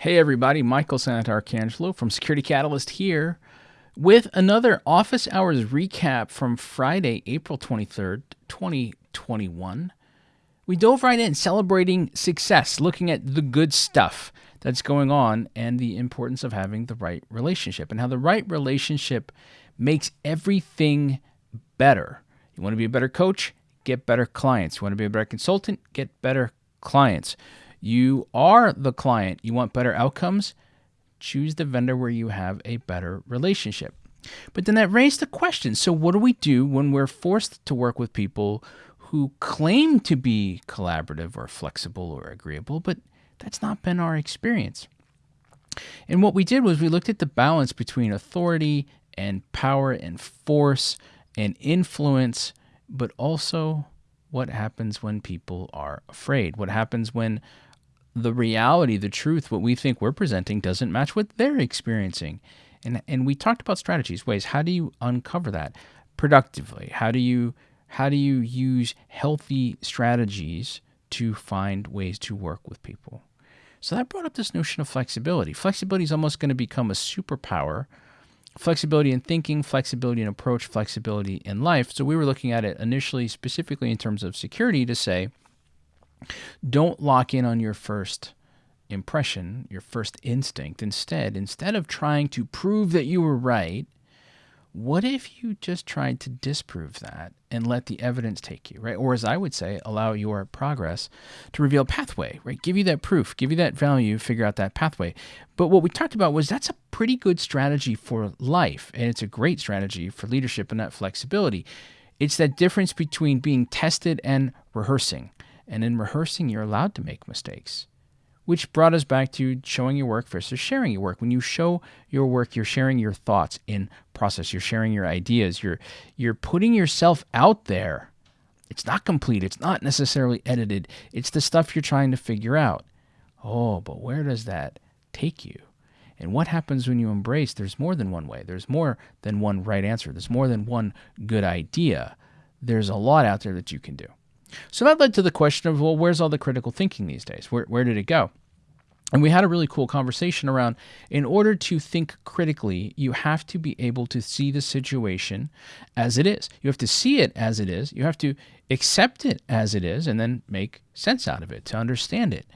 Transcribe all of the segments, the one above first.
Hey, everybody, Michael Santarcangelo from Security Catalyst here with another office hours recap from Friday, April 23rd, 2021. We dove right in celebrating success, looking at the good stuff that's going on and the importance of having the right relationship and how the right relationship makes everything better. You want to be a better coach? Get better clients. You want to be a better consultant? Get better clients. You are the client. You want better outcomes? Choose the vendor where you have a better relationship. But then that raised the question so, what do we do when we're forced to work with people who claim to be collaborative or flexible or agreeable, but that's not been our experience? And what we did was we looked at the balance between authority and power and force and influence, but also what happens when people are afraid, what happens when the reality, the truth, what we think we're presenting doesn't match what they're experiencing. And and we talked about strategies, ways. How do you uncover that productively? How do you how do you use healthy strategies to find ways to work with people? So that brought up this notion of flexibility. Flexibility is almost going to become a superpower. Flexibility in thinking, flexibility in approach, flexibility in life. So we were looking at it initially specifically in terms of security to say, don't lock in on your first impression, your first instinct. Instead, instead of trying to prove that you were right, what if you just tried to disprove that and let the evidence take you, right? Or as I would say, allow your progress to reveal a pathway, right? Give you that proof, give you that value, figure out that pathway. But what we talked about was that's a pretty good strategy for life, and it's a great strategy for leadership and that flexibility. It's that difference between being tested and rehearsing. And in rehearsing, you're allowed to make mistakes. Which brought us back to showing your work versus sharing your work. When you show your work, you're sharing your thoughts in process. You're sharing your ideas. You're you're putting yourself out there. It's not complete. It's not necessarily edited. It's the stuff you're trying to figure out. Oh, but where does that take you? And what happens when you embrace there's more than one way? There's more than one right answer. There's more than one good idea. There's a lot out there that you can do. So that led to the question of, well, where's all the critical thinking these days? Where, where did it go? And we had a really cool conversation around in order to think critically, you have to be able to see the situation as it is. You have to see it as it is. You have to accept it as it is and then make sense out of it to understand it.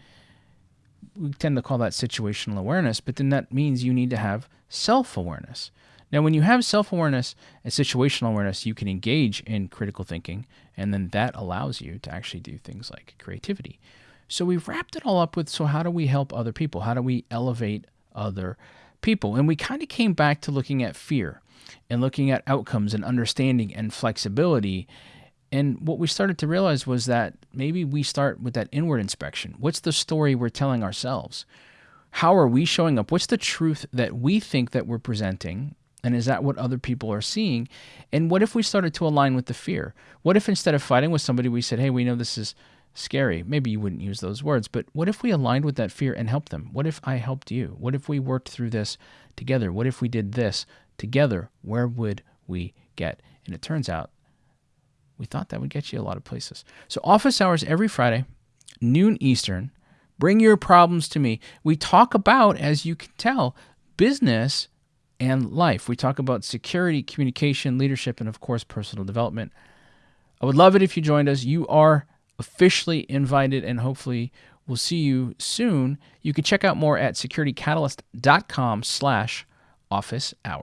We tend to call that situational awareness, but then that means you need to have self awareness. Now, when you have self awareness and situational awareness, you can engage in critical thinking, and then that allows you to actually do things like creativity. So we've wrapped it all up with so, how do we help other people? How do we elevate other people? And we kind of came back to looking at fear and looking at outcomes and understanding and flexibility. And what we started to realize was that maybe we start with that inward inspection. What's the story we're telling ourselves? How are we showing up? What's the truth that we think that we're presenting and is that what other people are seeing? And what if we started to align with the fear? What if instead of fighting with somebody, we said, hey, we know this is scary? Maybe you wouldn't use those words, but what if we aligned with that fear and helped them? What if I helped you? What if we worked through this together? What if we did this together? Where would we get? And it turns out we thought that would get you a lot of places. So, office hours every Friday, noon Eastern. Bring your problems to me. We talk about, as you can tell, business and life. We talk about security, communication, leadership, and of course, personal development. I would love it if you joined us. You are officially invited, and hopefully, we'll see you soon. You can check out more at securitycatalyst.com slash office hours.